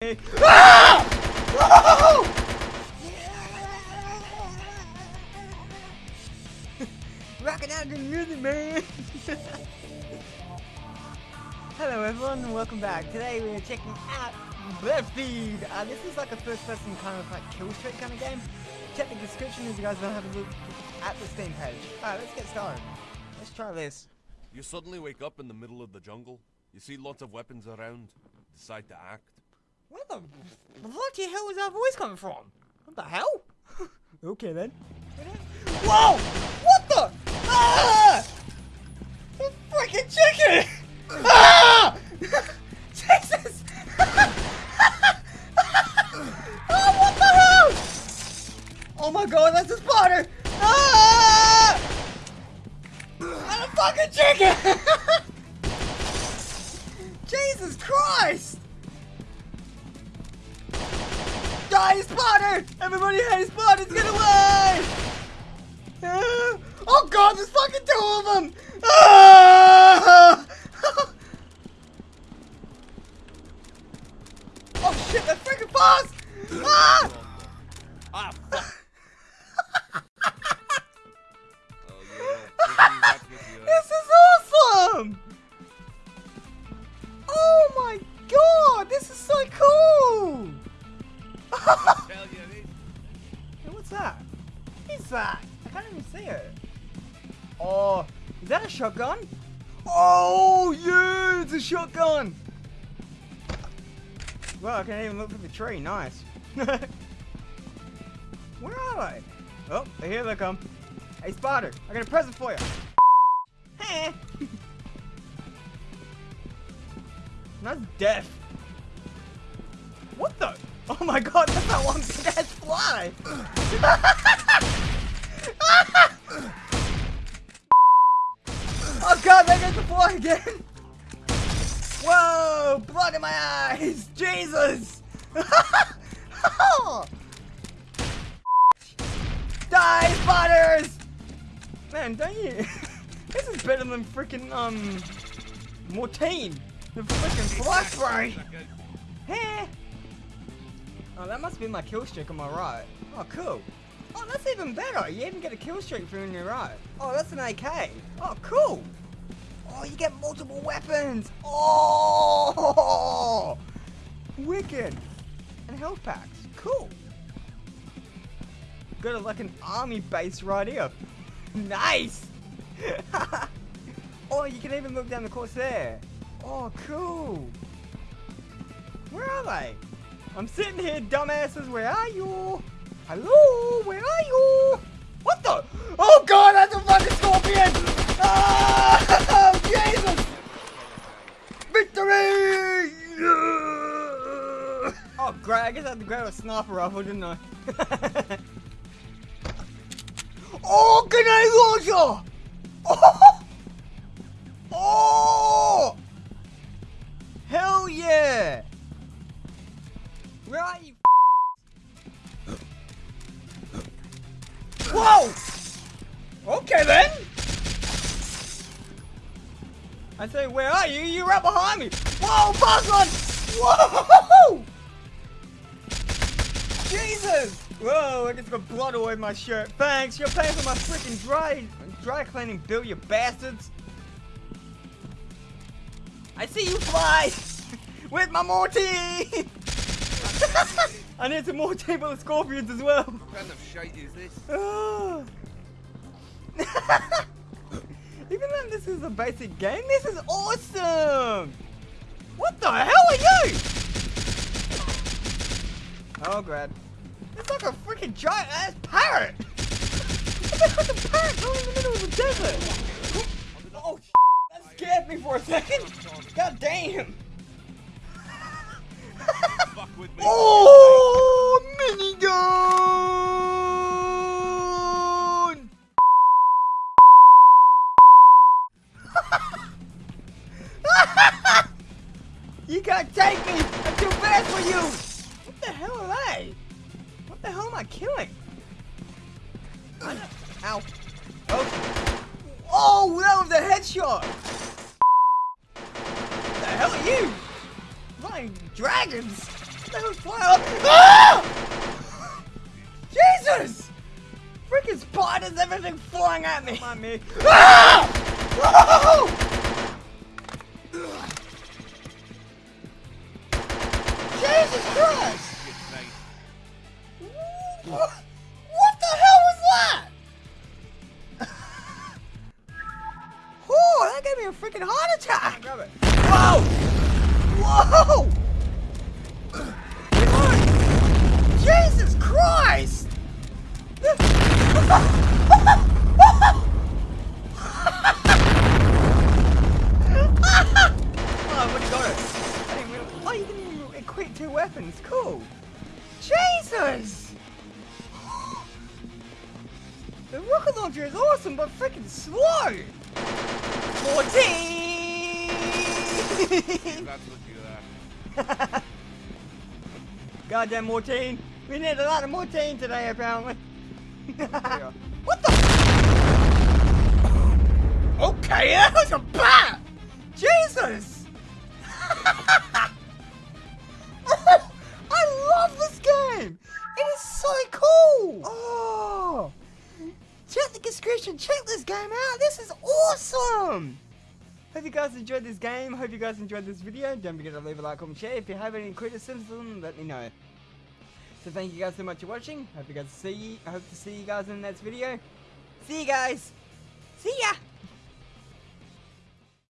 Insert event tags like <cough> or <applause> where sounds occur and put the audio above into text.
<laughs> Rocking out to music, man. <laughs> Hello, everyone, and welcome back. Today we are checking out Battlefield. Uh, this is like a first-person kind of like kill streak kind of game. Check the description if you guys want to have a look at the Steam page. Alright, let's get started. Let's try this. You suddenly wake up in the middle of the jungle. You see lots of weapons around. Decide to act. Where the bloody hell is that voice coming from? What the hell? <laughs> okay then. Whoa! What the? Ah! The freaking chicken! Ah! <laughs> Jesus! oh, <laughs> what the hell? Oh my god, that's a spider! Ah! And a fucking chicken! Jesus Christ! Die, Spotter! Everybody hates Spotters! Get away! Ah! oh god, there's fucking two of them! Ah! <laughs> oh shit, that's freaking fast! Ah! Ah, <laughs> uh, This is awesome! Oh my god, this is so cool! Hey, what's that? What's that? I can't even see it. Oh, is that a shotgun? Oh, yeah, it's a shotgun. Well, I can't even look for the tree. Nice. <laughs> Where are they? Oh, here they come. Hey, Spider, I got a present for you. <laughs> Hey. <laughs> That's death. What the? Oh my god, that's that one ass fly! oh god, there goes the fly again! Whoa! Blood in my eyes! Jesus! <laughs> Die, spiders! Man, don't you? <laughs> this is better than freaking um, Mortein, the freaking fly spray. Hey. Oh, that must be my kill streak on my right. Oh, cool. Oh, that's even better. You even get a kill streak for on your right. Oh, that's an AK. Oh, cool. Oh, you get multiple weapons. Oh, wicked. And health packs. Cool. Got like an army base right here. Nice. <laughs> oh, you can even look down the course there. Oh, cool. Where are they? I'm sitting here, dumbasses. Where are you? Hello? Where are you? What the? Oh god, that's a fucking scorpion! Ah, <laughs> Jesus! Victory! <laughs> Oh great, I guess I had to grab a sniper rifle, didn't I? oh, can grenade launcher! Oh! Oh! Hell yeah! Whoa! Okay then. I say, where are you? You're right behind me. Whoa, one! Whoa! Jesus! Whoa, I just got blood all over my shirt. Thanks, you're paying for my freaking dry, dry cleaning bill, you bastards. I see you fly! <laughs> With my Morty! <laughs> I need some more table of scorpions as well. What kind of shite is this? <laughs> Even though this is a basic game, this is awesome! What the hell are you? Oh, Grad. It's like a freaking giant ass parrot! Like a parrot going in the middle of the desert! Oh, that scared me for a second! God damn! Fuck with me. Oh, can't take me! I'm too fast for you! What the hell are they? What the hell am I killing? I Ow. Oh. Oh, that was a headshot! What the hell are you? Flying dragons! the hell's flying up? Ah! <laughs> Jesus! Freaking spiders, everything flying at me. Come on, me. Ah! Whoa! <laughs> What, the hell was that? <laughs> oh, that gave me a freaking heart attack! Grab it. Whoa! Whoa! Jesus Christ! oh, what you got it? I didn't realize- Oh, you can equip two weapons. Cool. Jesus! The rocket launcher is awesome, but freaking slow. 14! That's what you uh, <laughs> Goddamn Mortein. We need a lot of Mortein today, apparently. <laughs> what the? okay, <laughs> that was a bat! Jesus! Awesome! Hope you guys enjoyed this game. Hope you guys enjoyed this video. Don't forget to leave a like, comment, share. If you have any criticism, let me know. So thank you guys so much for watching. Hope you guys see. I hope to see you guys in the next video. See you guys. See ya.